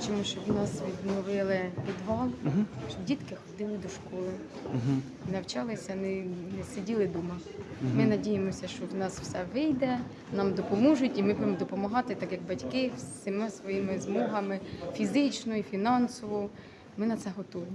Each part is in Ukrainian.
хочемо, щоб у нас відновили підвал, щоб дітки ходили до школи, навчалися, не, не сиділи вдома. Ми надіємося, що в нас все вийде, нам допоможуть, і ми будемо допомагати, так як батьки, всіма своїми змогами фізично і фінансово. Ми на це готові.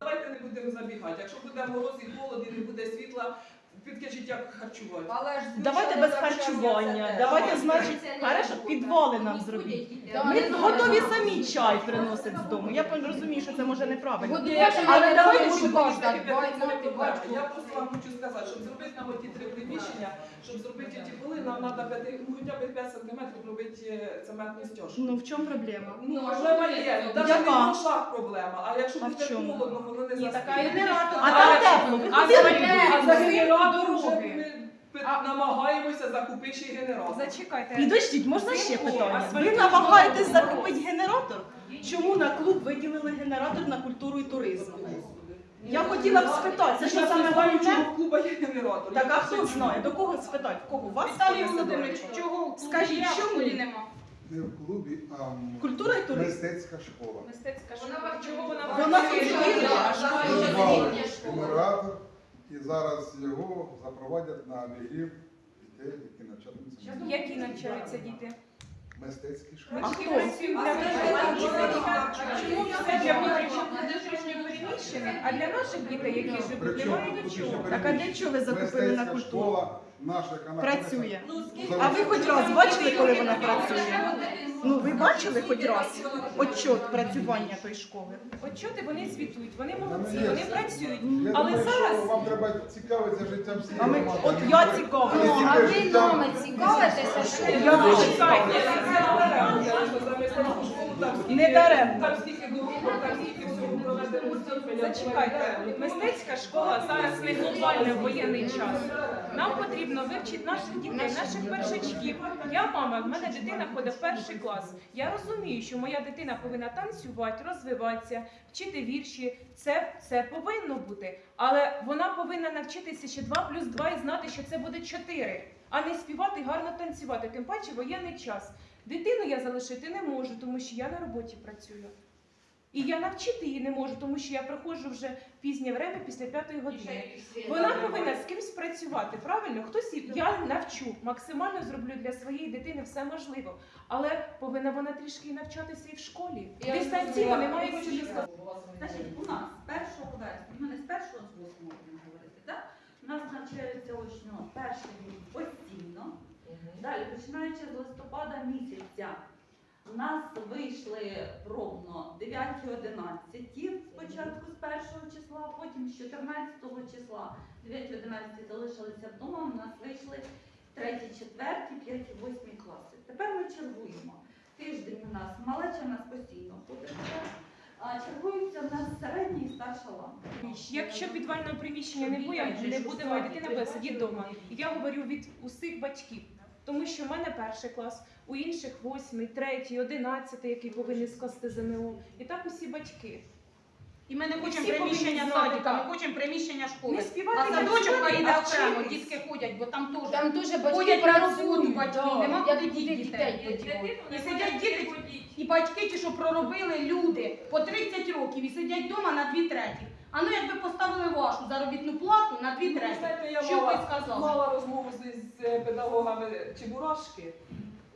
Давайте не будемо забігати. Якщо буде мороз і холод і не буде світла, підкажіть, як харчувати. Але ж Давайте без харчування. Давайте, значить, хорошо, підвали нам зробіть. Ми готові самі чай приносити з дому. Я розумію, що це може неправильно. Але давайте, щоб проблема. Я просто вам хочу сказати, щоб зробити нам оті три приміщення, щоб зробити ті поли, нам треба п'яти, ну, хоча б 5 сантиметрів робити е, цементну стяжку. Ну в чому проблема? Ну, проблема є. Ну, навіть не в грошах проблема, а якщо буде холодно, воно не генератор. А там тепло. А за- генератор дороги. ми А- намагаємося закупити ще й генератор. Зачекайте. Підождіть, можна ще питання? Ви намагаєтесь закупити генератор? Чому на клуб виділили генератор на культуру і туризм? Я хотіла б спитати, це що саме головне? Куба є генератор? Так а хто знає, до кого спитати? В кого? Вас? Віталій Володимирович, чого Скажіть, чому? нема? Не в клубі, а Культура і туризм. мистецька школа. Мистецька школа. Чого вона Вона працює? функціонує. Придбали генератор і зараз його запровадять на обігрів дітей, які навчаються. Які навчаються діти? мистецькій А хто? Чому все для внутрішньо переміщених, а для наших дітей, які живуть, немає нічого? Так а для чого ви закупили на культуру? Наша, яка Працює. А ви хоч раз бачили, коли вона працює? Ну ви бачили хоч раз отчет працювання тої школи? От чого ти вони звітують, вони молодці, вони працюють. Я Але думаю, зараз що вам треба цікавитися життям всієї А ми, громади. от я цікавлюся. Ну, А ви нами цікавитеся, що Я Чекайте, це наперед, що школу там скільки- Не даремно. Там стільки дорог, там стільки всього проведено. Зачекайте, мистецька школа зараз не глобально в воєнний час. Нам потрібно вивчити наших дітей, наших першачків. Я мама, в мене дитина ходить в перший клас. Я розумію, що моя дитина повинна танцювати, розвиватися, вчити вірші. Це, це повинно бути. Але вона повинна навчитися ще 2 плюс 2 і знати, що це буде 4, а не співати гарно танцювати. Тим паче воєнний час. Дитину я залишити не можу, тому що я на роботі працюю. І я навчити її не можу, тому що я приходжу вже пізнє время після п'ятої години. Вона повинна з кимсь працювати, правильно? Хтось її- я навчу, максимально зроблю для своєї дитини все можливо. Але повинна вона трішки і навчатися і в школі. Дистанційно немає чого сказати. Значить, у нас з 1 вересня, ну не з 1, з 8 будемо говорити, так? У нас навчаються очно перший рік постійно. Далі, починаючи з листопада місяця, у нас вийшли пробно 9-11 спочатку з 1 числа, потім з 14 числа 9-11 залишилися вдома, у нас вийшли 3, 4, 5, 8 класи. Тепер ми чергуємо. Тиждень у нас малеча у нас постійно ходить. А чергуються в нас середня і старша лампа. Якщо підвального приміщення не буде, не буде моя дитина буде сидіти вдома. Я говорю від усіх батьків. Тому що в мене перший клас, у інших восьмий, третій, одинадцятий, який повинні скласти ЗНО. І так усі батьки. І ми не хочемо Всі приміщення повинні знати, садика, так. ми хочемо приміщення школи. Не співати, А не садочок вчити, поїде а окремо, вчитись. дітки ходять, бо там теж там дуже батьки ходять на роботу працюють. батьки, да. нема куди туди дітей дітей подівати. І сидять діти, і батьки ті, що проробили люди по 30 років і сидять вдома на дві треті. А ну якби поставили вашу заробітну плату на дві треті. знаєте, я Що ви мала, сказали? мала розмову з, з педагогами Чебурашки.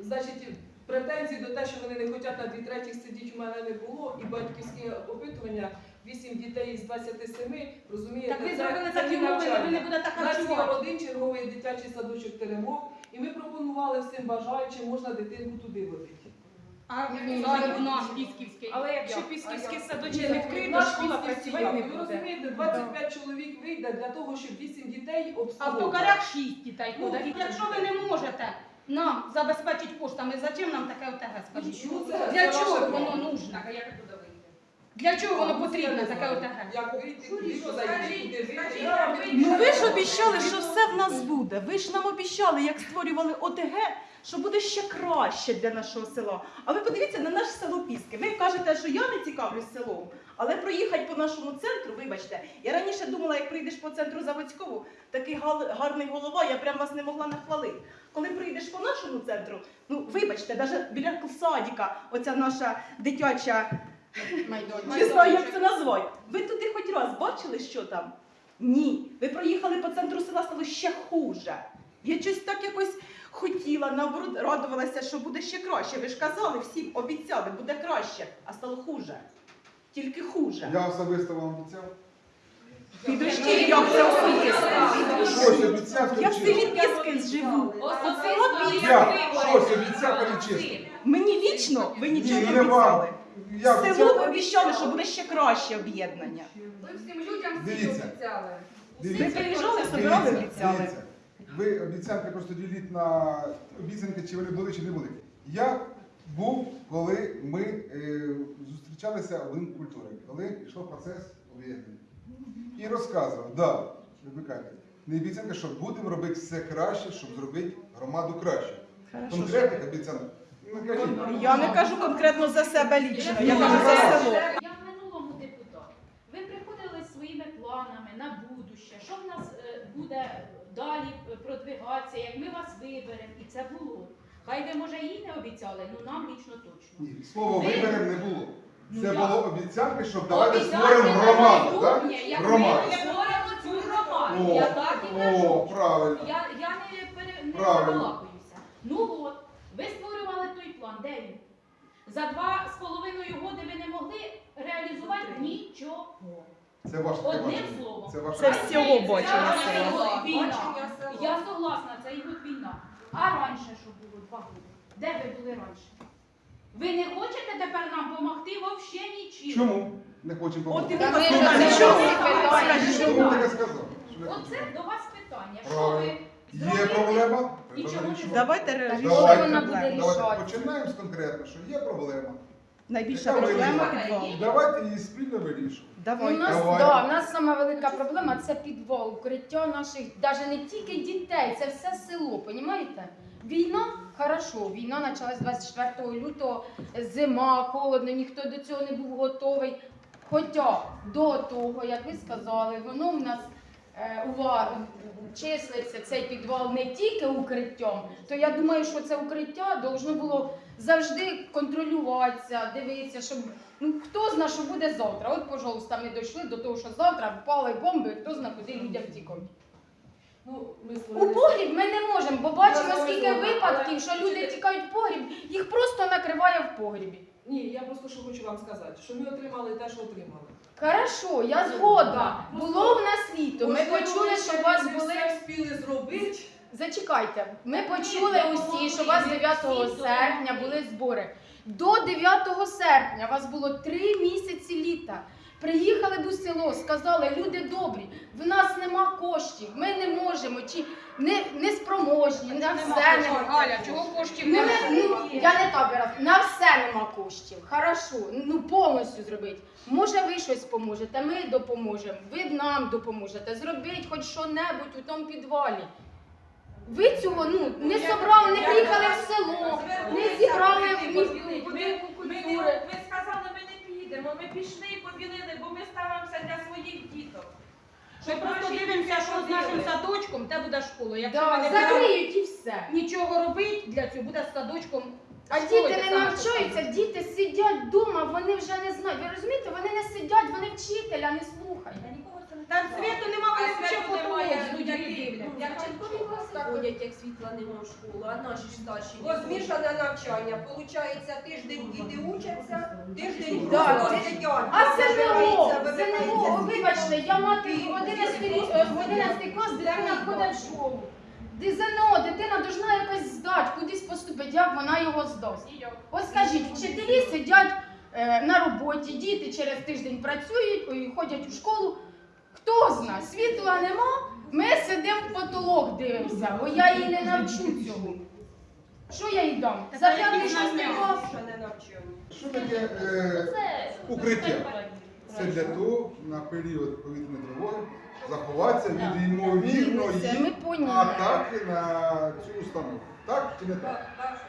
Значить, претензій до те, що вони не хочуть на дві третіх сидіти, у мене не було. І батьківське опитування 8 дітей із 27, розумієте, Так ви зробили це такі не умови, ви навчання. не будете У нас харчувати. один черговий дитячий садочок Теремок, і ми пропонували всім бажаючим, можна дитинку туди водити. А Ні, садик ні, наш пісківський. Але якщо пісківський А як? садочок відкрито, Наш школа пісківський працювати не. Ви буде. розумієте, 25 чоловік вийде для того, щоб 8 дітей А в обслуговувати. токарях 6 дітей Ну, ходить. Якщо ви не можете нам забезпечити коштами, зачем нам таке ОТГ, скажіть? Ну, це- Для це чого ваше воно право. нужно? Для чого воно потрібно, таке ОТГ? Як вийти, куди зайти, куди вийти. Ну ви ж обіцяли, що все в нас буде. Ви ж нам обіцяли, як створювали ОТГ, що буде ще краще для нашого села. А ви подивіться на наше село Піски. Ви кажете, що я не цікавлюсь селом, але проїхати по нашому центру, вибачте, я раніше думала, як прийдеш по центру Заводського, такий гал- гарний голова, я прям вас не могла нахвалити. Коли прийдеш по нашому центру, ну вибачте, навіть біля садика, оця наша дитяча не знаю, як це назвати. Ви туди хоч раз бачили, що там? Ні. Ви проїхали по центру села, стало ще хуже. Я щось так якось хотіла, наоборот, радувалася, що буде ще краще. Ви ж казали, всім обіцяли, буде краще, а стало хуже. Тільки хуже. Я особисто вам обіцяв. Підожди, як це особисто? Щось обіцяв, Я в селі. Піскин живу. Я щось обіцяв, але. Мені лічно ви нічого не вам. обіцяли. Я Село ви обіцяв. обіцяли, що буде ще краще об'єднання. Ви всім людям Дивіться. обіцяли. Ви Дивіться. приїжджали, собирали, Дивіться, обіцяли. дивіться. Ви обіцянки просто діліть на обіцянки, чи вони були, чи не були. Я був, коли ми е, зустрічалися в будинку культури, коли йшов процес об'єднання. І розказував, да, не обіцянка, що будемо робити все краще, щоб зробити громаду краще. Конкретних обіцянок. Не кажіть. Я не кажу конкретно за себе лічно, я кажу за село. Я в минулому депутат. Ви приходили своїми планами на будуще, що в нас е, буде далі продвигатися, як ми вас виберемо, і це було. Хай ви, може, їй не обіцяли, ну нам лічно точно. Ні, слово Ви- виберемо не було. Ну, Це як? було обіцянки, щоб давайте Обіцянки створимо на громаду. так? майбутнє, як Громаду. Ми створимо цю громаду. О, Я так і О, кажу. правильно. Я, я не, пере, не Правильно. забалакуюся. Ну от, ви створювали той план, де він? За два з половиною годи ви не могли реалізувати нічого. Це ваше Одним словом. Це ваше Це бачення. всього бачення села. війна. Я согласна, це і от війна. А раніше що було два роки? Де ви були раніше? Ви не хочете тепер нам допомогти взагалі нічим? Чому не хочемо От і ви Та ми вас ж питали, це чому? всі питання. Чому чому? таке сказав? Що не Оце до вас питання. Що ви Є зробили? проблема? І чому не вирішувати. Давайте Так, Давайте, вона буде давайте рішати? починаємо з конкретно, що є проблема. Найбільша проблема підвал. Давайте її спільно вирішувати. У Давайте. нас, Давай. да, у нас сама велика проблема це підвал, укриття наших, навіть не тільки дітей, це все село, понімаєте? Війна, хорошо, війна почалась 24 лютого, зима, холодно, ніхто до цього не був готовий. Хоча до того, як ви сказали, воно в нас е, ува- числиться цей підвал не тільки укриттям, то я думаю, що це укриття должно було завжди контролюватися, дивитися, щоб ну хто зна, що буде завтра. От, пожалуйста, ми дійшли до того, що завтра впали бомби, хто зна, куди людям тікають. Ну, ми У створили- погріб ми не можемо, бо бачимо, Я скільки випадків, що люди тікають в погріб, їх просто накриває в погрібі. Ні, я просто що хочу вам сказати, що ми отримали те, що отримали. Хорошо, я згодна. Да. Було в нас літо. Ми Можливо, почули, що у вас не були. все встигли зробити. Зачекайте, ми почули усі, що у вас 9 серпня були збори. До 9 серпня у вас було три місяці літа. Приїхали б у село, сказали, люди добрі, в нас нема коштів, ми не можемо, чи не, не спроможні, на все не Галя, чого коштів Ну, немає? не- ну, я не так раз. На все нема коштів. Хорошо, ну повністю зробити. Може, ви щось поможете, ми допоможемо, ви нам допоможете. Зробіть хоч що-небудь у тому підвалі. Ви цього ну не собрали, не приїхали в село, не зібрали в міську Ми не сказали, ми не. Ми пішли і побілили, бо ми ставимося для своїх діток. Ми просто дивимося, що з нашим садочком, те буде школа. Якщо ми не будемо закриють і все. нічого робити для цього, буде з садочком. А школа, діти те не саме, навчаються, діти сидять вдома, вони вже не знають. Ви розумієте, вони не сидять, вони вчителя не слухають. Там світу нема, вони А взагалі світу потолок немає, з людьми дивляться. Як початкові класи як світла нема в школу, а наші ж старші. Бо змішане навчання. Получається, тиждень діти учаться, тиждень Да, просто ти- сидять. А це не Вибирається, вибачте, я мати в 11 рі- е, в 11 клас дитина ходить в школу. Ди- ЗНО, дитина должна якось здати, кудись поступити, як вона його здасть. От скажіть, вчителі сидять е, на роботі, діти через тиждень працюють, ой, ходять у школу. Хто зна, світла нема, ми сидимо в потолок дивимося, бо я її не навчу цього. Що я їй дам? За п'ятий шостий клас Що таке е, укриття? Це для того на період повітряної тривоги заховати відбуватися від ймовірної атаки на цю установу. Так чи не так? Так, так.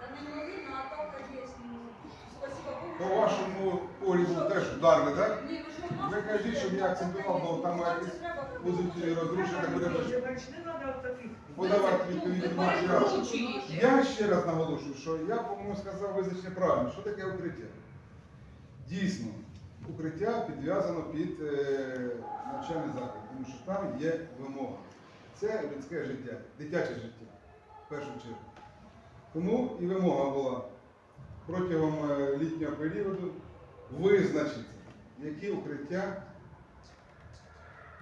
Та неймовірно, а так є. ну, Спасибо По вашому полі теж ударний, так? Ви не Ви кажіть, щоб я акцентував, бо там якісь позиції розрушення буде подавати відповідні матеріали. Я ще раз наголошую, що я, по-моєму, сказав визначення правильно. Що таке укриття? Дійсно, укриття підв'язано під е, навчальний заклад, тому що там є вимога. Це людське життя, дитяче життя, в першу чергу. Тому і вимога була протягом е, літнього періоду визначити, які укриття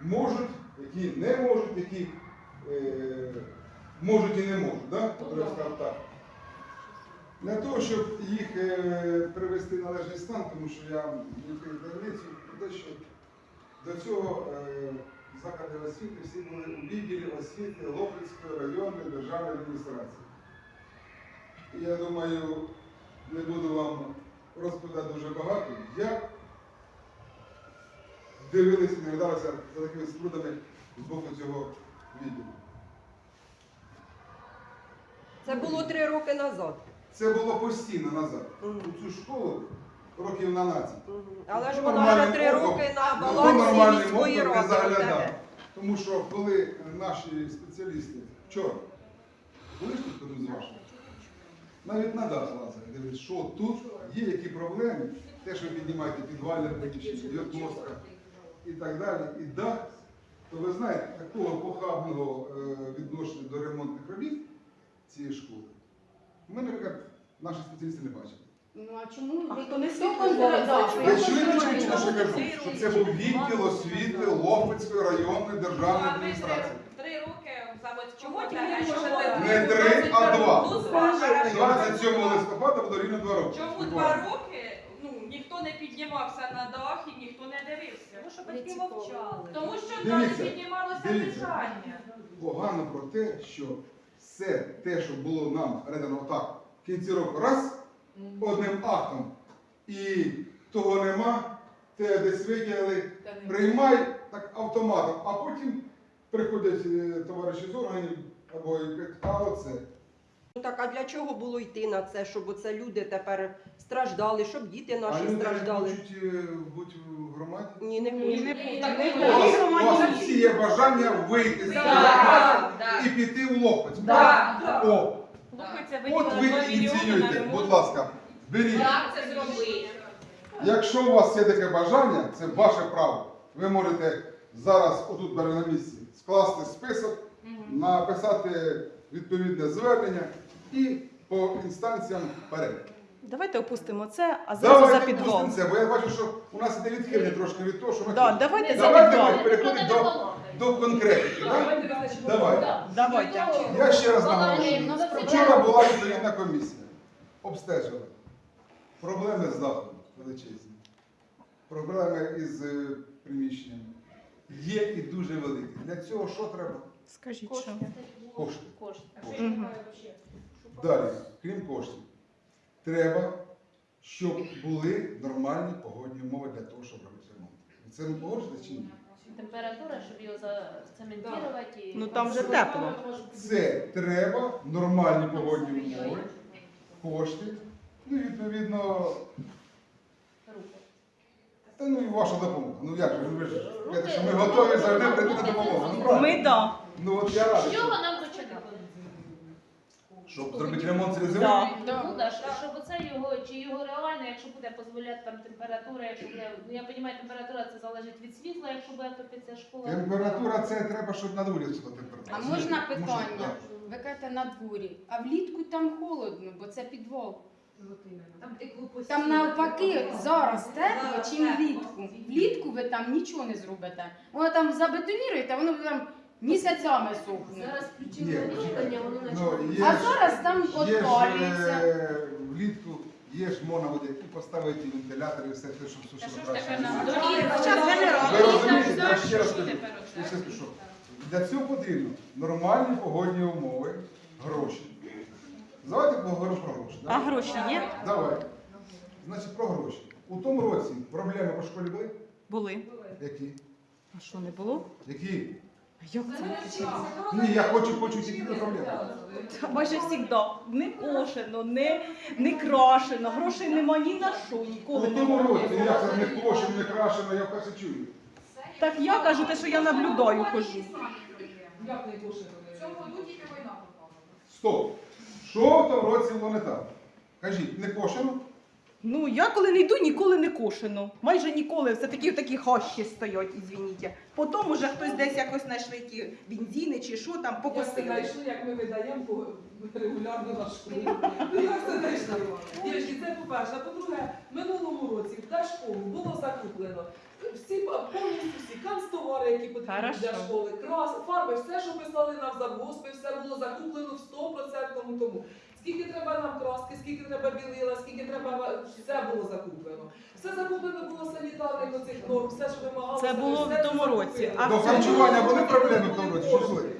можуть, які не можуть, які е, можуть і не можуть, да? Тобто, так. Для того, щоб їх е, привести в належний стан, тому що я відкрив таблицю, про те, що до цього е, заклади освіти всі були у відділі освіти Лопецької районної державної адміністрації. І я думаю, не буду вам розповідати дуже багато, як дивилися, наглядалися за такими спрудами з боку цього відділу. Це було три роки назад. Це було постійно назад. У цю школу років на 12. Мгм. Але ж вона вже три роки на балансі міської ради. Тому що коли наші спеціалісти вчора були ж тут з ваших, навіть на дах лазили, дивились, що тут є які проблеми, те, що ви піднімаєте підвальне приміщення, діагностика і так далі, і дах, то ви знаєте, такого похабного е, відношення до ремонтних робіт цієї школи, ми, наприклад, наші спеціалісти не бачили. Ну а чому А хто не? Ви чуєте, чи ви чуєте, що я кажу? Що це був відділ освіти Лопецької районної державної адміністрації. Не три, а два. Хорошо. 27 листопада рівно два роки. Чому два роки ну, ніхто не піднімався на дах і ніхто не дивився? Тому що батьки мовчали. Тому що Дивіться, там піднімалося дивіться. питання. Погано про те, що все те, що було нам передано так в кінці року, раз, одним актом, і того нема, те десь виділили, приймай так автоматом, а потім приходять е, товариші з органів або і а оце. Ну так, а для чого було йти на це, щоб оце люди тепер страждали, щоб діти А наші люди не страждали? хочуть е, бути в громаді. Ні, не хочуть. не У вас, у вас всі є бажання вийти з громади і піти в Лопець. Да. О, Слухайте, от ви виділили 2 мільйони на будь ремонт. ласка, беріть. Як це зробити? Якщо у вас є таке бажання, це ваше право. Ви можете зараз, отут навіть на місці, скласти список, написати відповідне звернення і по інстанціям вперед. Давайте опустимо це, а зразу за Давайте підвал. пустимо це, бо я бачу, що у нас іде відхилення трошки від того, що ми Да, хочемо. давайте за Давайте підвал. ми переходимо до, до конкретики. Да? Давайте. Давай. Давайте. Я ще раз наголошую. Вчора була відповідна комісія. Обстежили. Проблеми з дахом величезні. Проблеми із е, приміщеннями. Є і дуже великі. Для цього що треба? Скажіть, що. Кошти. Кошти. Мгм. Далі, крім коштів, треба, щоб були нормальні погодні умови для того, щоб робити ремонт. Це ви погоджуєте чи ні? Температура, щоб його зацементувати. і- Ну там вже тепло. Це треба нормальні погодні умови, кошти, ну і відповідно, та ну і ваша допомога. Ну як же, ви ж кажете, що ми готові завжди прийти на допомогу. Ну, правильно. Ми да. Ну от я радий, що- чого нам щоб зробити ремонт цієї землі. Да. Ну да, щоб- щоб оце його, чи його реально, якщо буде дозволяти там температура, якщо буде, ну я розумію, температура це залежить від світла, якщо буде топитися школа. Температура це треба, щоб на дворі була температура. А можна Тому що, питання? так. Ви кажете на дворі, а влітку там холодно, бо це підвал. Там постійно. Там навпаки зараз тепло, чим влітку. Влітку ви там нічого не зробите. Воно там забетоніруєте, воно там місяцями сохне. Ні, включили опалення, воно Ну, є А ж- зараз там Є ж отпалюється. е, влітку, є ж можна буде і поставити вентилятор і все те, щоб Та сушило що ж краще. Ви розумієте, я ще раз Що кажу, тепер я ще скажу. Для цього потрібно нормальні погодні умови, гроші. Давайте поговоримо про гроші. А гроші є? Давай. Значить, про гроші. У тому році проблеми по школі були? Були. Які? А що не було? Які? Як це? Ні, я хочу почути які проблеми. Та майже завжди не кошено, не, не крашено, грошей нема ні на що, У ніколи тому році, як це не кошено, не крашено, я вперше чую. Так я кажу те, що я наблюдаю, хожу. Як не кошено? Стоп. Що в тому році було не так? Кажіть, не кошено? Ну, я коли не йду, ніколи не кошено. Майже ніколи. Все такі такі хащі стоять, ізвініть. Потім уже хтось десь якось знайшли ті бензини чи що там, Як це знайшли, як ми видаємо по- регулярно на школу. Ну, Як це знайшли? Дівчатки, це по-перше. А по-друге, минулому році в школу було закуплено всі повністю всі канцтовари, які потрібні для школи, крас, фарби, все, що писали нам за госпи, все було закуплено в 100% тому. Скільки треба нам краски, скільки треба білила, скільки треба все було закуплено. Все закуплено було санітарних оцих норм, все, що вимагалося. Це було все в тому році. А До харчування були проблеми в тому році? Що були?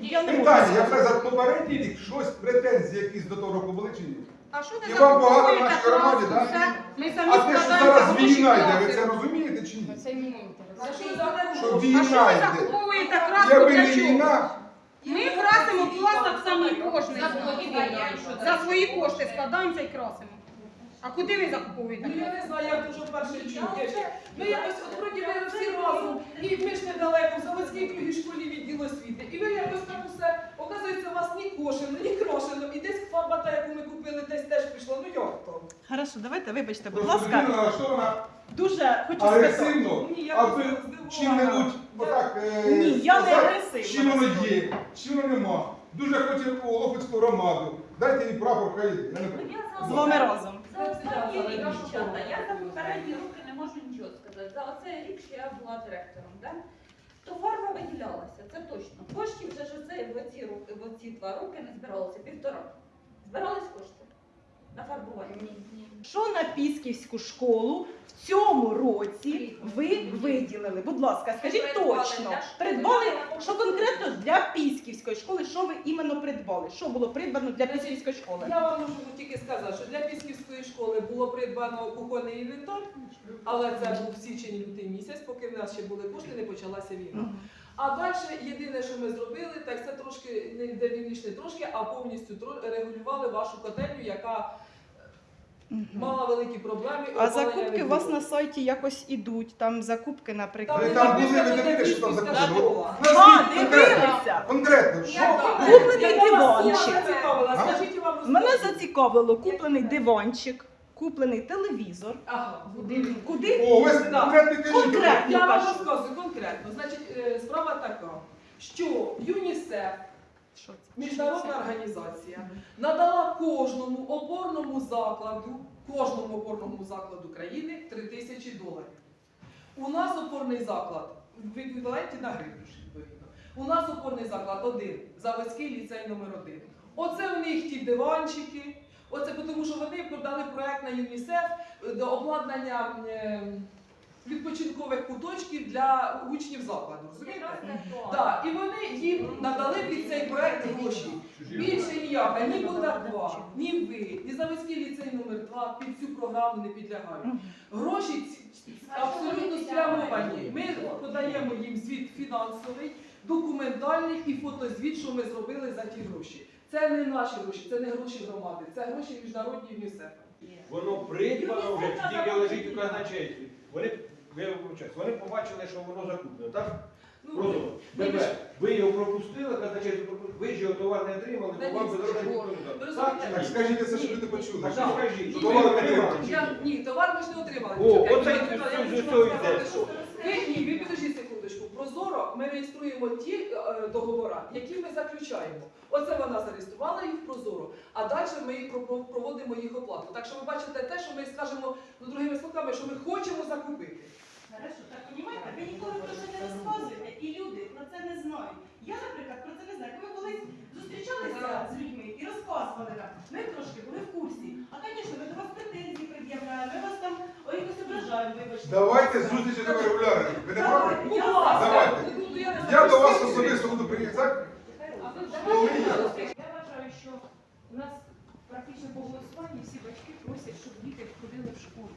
Я не можу. Питання, я вже за попередній рік щось претензії якісь до того року були чи ні? А що І ти вам багато в закуповуєте нашій громаді, да? все? Ми самі А те, що складаємо зараз війна йде, ви це розумієте чи ні? Це За що за Що А що війна ви йде? закуповуєте краску Якби для не чого? війна, Ми красимо пластик самі кожний За свої кошти. За свої кошти складаємо це і красимо. А куди ви закуповуєте? Ну я не знаю, як дуже перше чув. Ми якось от вроді ви всі разом, і ми ж недалеко, в заводській другій школі відділ освіти. І ви якось там усе, оказується, у вас ні кошено, ні крошено, і десь фарба та, яку ми купили, десь теж пішла. Ну як то? Хорошо, давайте, вибачте, будь ласка. Дуже хочу сказати. агресивно, Ні, я а просто здивована. чим-небудь отак е, Ні, я не сказати, агресивна. Чим воно є, чим воно нема. Дуже хоче у Лохвицьку громаду. Дайте їй прапор хай. йде. Я не проти. З вами разом. За останній рік, дівчата, я за попередні роки не можу нічого сказати. За оцей рік, що я була директором, да? то фарба виділялася, це точно. Коштів вже ж оце в оці, роки- в оці два роки не збиралося, півтора. Збирались кошти на фарбування? Що на Пісківську школу в цьому році ви виділили? Будь ласка, скажіть Придбали точно. Придбали, що конкретно для Пісківської школи, що ви іменно придбали? Що було придбано для Пісківської школи? Я вам можу тільки сказати, що для Пісківської школи було придбано кухонний інвентар, але це був січень лютий місяць, поки в нас ще були кошти, не почалася війна. Мгм. А далі єдине, що ми зробили, так це трошки не дивніше не трошки, а повністю регулювали вашу котельню, яка мала великі проблеми. А закупки у вас на сайті якось ідуть. Там закупки, наприклад. Там були, ви дивилися, що там записано? А, дивилися. Конкретно, що? Куплений диванчик. скажіть вам Мене зацікавило куплений диванчик, куплений телевізор. Ага. Куди? Куди? О, ви Да. конкретно. Конкретно. Я вам кажу. розказую конкретно. Значить, е, справа така, що ЮНІСЕФ, Що це? міжнародна організація, надала кожному опорному закладу, кожному опорному закладу країни 3 тисячі доларів. У нас опорний заклад в еквіваленті на гривню ж, відповідно. У нас опорний заклад один, заводський ліцей номер 1 Оце в них ті диванчики. Оце тому, що вони подали проект на ЮНІСЕФ е, до обладнання е, відпочинкових куточків для учнів закладу. Розумієте? Так, і вони їм надали під цей проект гроші. Більше ніяка, ні Будаква, ні ви, ні Заводський ліцей номер 2 під цю програму не підлягають. Гроші абсолютно спрямовані. Ми подаємо їм звіт фінансовий, документальний і фотозвіт, що ми зробили за ті гроші. Це не наші гроші, це не гроші громади, це гроші міжнародні ЮНІСЕФ. Воно придбано вже, тільки лежить у казначействі. Вони, вони побачили, що воно закуплено, так? Ну, ви ви його пропустили, казначейство пропустили, ви ж його товар не отримали, то вам ні, би це дорожче ж ніхто ви не дав. розумієте? Так скажіть це, щоб люди почули. Так скажіть, що товар отримали отримали. ні? ні, товар ми ж не отримали. О, оце сказати, йде. що Ви ні, ви секундочку. Прозоро ми реєструємо ті е, договори, які ми заключаємо. Оце вона зареєструвала їх Прозоро, а далі ми проводимо їх оплату. Так що ви бачите те, що ми скажемо ну, другими словами, що ми хочемо закупити. Хорошо, так понімаєте, ви ніколи про це не розказуєте, і люди про це не знають. Я, наприклад, про це не знаю. Коли колись зустрічалися з людьми і розказували нам, ми трошки були в курсі. А, звісно, ми до вас претензії ображаємо, вибачте. Давайте зустрічі до регулярно. Ви не проти? Будь Я ласка, Давайте. ну, я не Я до вас особисто буду приїхати. Я вважаю, що у нас практично по голосуванні всі батьки просять, щоб діти ходили в школу.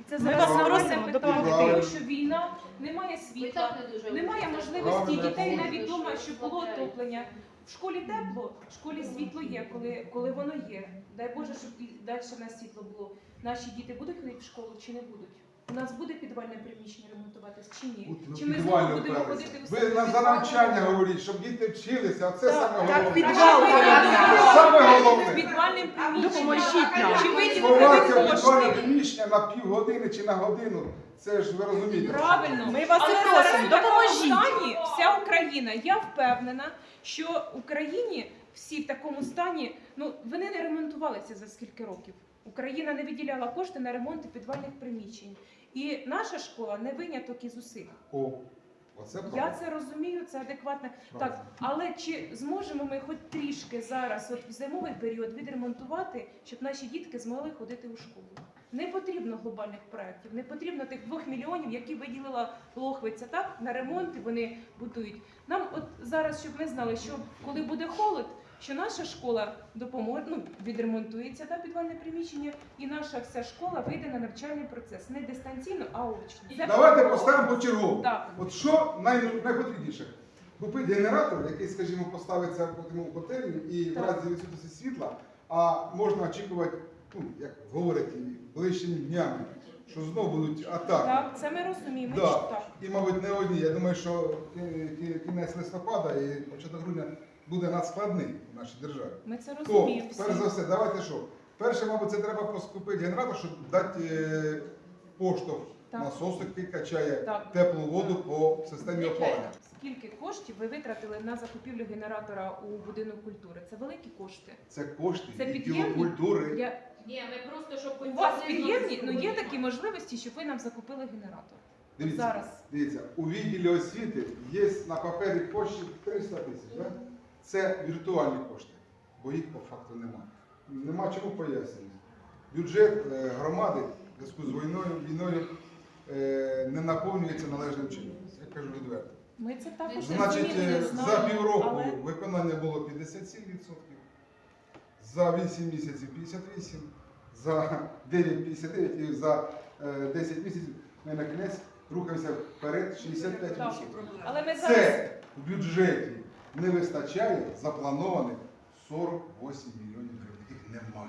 І Це Ми зараз вас просимо питання, допомогти. тому що війна, немає Ви світла, немає можливості Правильно, дітей я навіть вдома, що щоб було отоплення. В школі тепло, в школі світло є, коли, коли воно є. Дай Боже, щоб і далі в нас світло було. Наші діти будуть ходити в школу чи не будуть? У нас буде підвальне приміщення ремонтуватись чи ні? От, ну, Чи ми знову будемо ходити в Ви на за навчання говоріть, щоб діти вчилися, а це Так, саме так, головне. підвал говорять. Саме головне. підвальним приміщенням? Чи виділити Сховатися в кошти? підвальне приміщення на півгодини чи на годину. Це ж ви розумієте. Правильно. Ми вас і просимо, допоможіть. стані вся Україна. Я впевнена, що в Україні всі в такому стані, ну вони не ремонтувалися за скільки років. Україна не виділяла кошти на ремонт підвальних приміщень. І наша школа не виняток із усіх. О, оце Я правда. це розумію, це адекватно. Правда. Так, але чи зможемо ми хоч трішки зараз, от в зимовий період, відремонтувати, щоб наші дітки змогли ходити у школу? Не потрібно глобальних проєктів, не потрібно тих двох мільйонів, які виділила Лохвиця, так на ремонт і вони будують. Нам от зараз, щоб ми знали, що коли буде холод, що наша школа допоможе, ну відремонтується та підвальне приміщення, і наша вся школа вийде на навчальний процес не дистанційно, а очно. Давайте поставимо почергово. Так. От що най- найпотрібніше? Купити генератор, який, скажімо, поставиться в котельні і в разі відсутності світла, а можна очікувати, ну, як говорять, ближчими днями, що знову будуть атаки. Так, це ми розуміємо. Да. що так. І, мабуть, не одні. Я думаю, що кі- кінець листопада і початок грудня буде надскладний в нашій державі. Ми це розуміємо. всі. перш за все, давайте що? Перше, мабуть, це треба поскупити генератор, щоб дати е, поштовх Так. насосу, який качає Так. теплу воду по системі опалення. Скільки коштів ви витратили на закупівлю генератора у будинок культури? Це великі кошти. Це кошти Це відділу під'ємні? культури. Я... Ні, ми просто, щоб У вас під'ємні, ну є такі можливості, щоб ви нам закупили генератор. Дивіться, Зараз. дивіться, у відділі освіти є на папері коштів 300 тисяч. Да? Це віртуальні кошти, бо їх по факту немає. Нема чому пояснювати. Бюджет е, громади в зв'язку з війною, війною е, не наповнюється належним чином. Я кажу відверто. Ми це також Значить, розуміємо, е, за півроку але виконання було 57%, за 8 місяців 58%, за 9 59% і за е, 10 місяців ми на кінець рухаємося вперед 65%. але ми зараз Це в бюджеті не вистачає запланованих 48 мільйонів гривень. Їх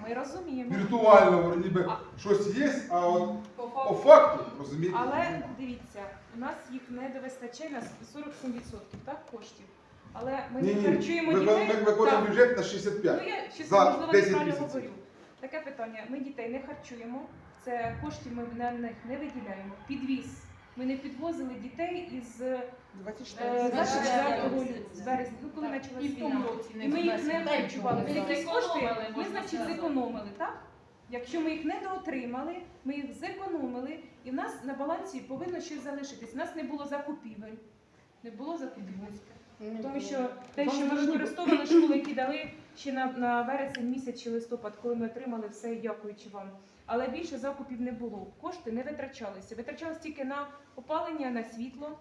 ми розуміємо. Віртуально ніби щось є, а от По по факту. розумієте, Але немає. дивіться, у нас їх не вистачає на 47% так, коштів. Але ми не харчуємо дітей. ми виконуємо бюджет на Ну 65. я ще За можливо 10 неправильно місяців. говорю. Таке питання. Ми дітей не харчуємо. Це коштів ми на них не виділяємо. Підвіз. Ми не підвозили дітей із е, 24 лютого, з березня, ну коли тому війна. році І ми їх не харчували. Ми якісь кошти, ми, значить, зекономили, так? Якщо ми їх не доотримали, ми їх зекономили, і в нас на балансі повинно щось залишитись. У нас не було закупівель. Не було закупівель. Тому що те, що ми використовували школи, які дали ще на, на вересень місяць чи листопад, коли ми отримали все, дякуючи вам. Але більше закупів не було. Кошти не витрачалися. Витрачалися тільки на опалення, на світло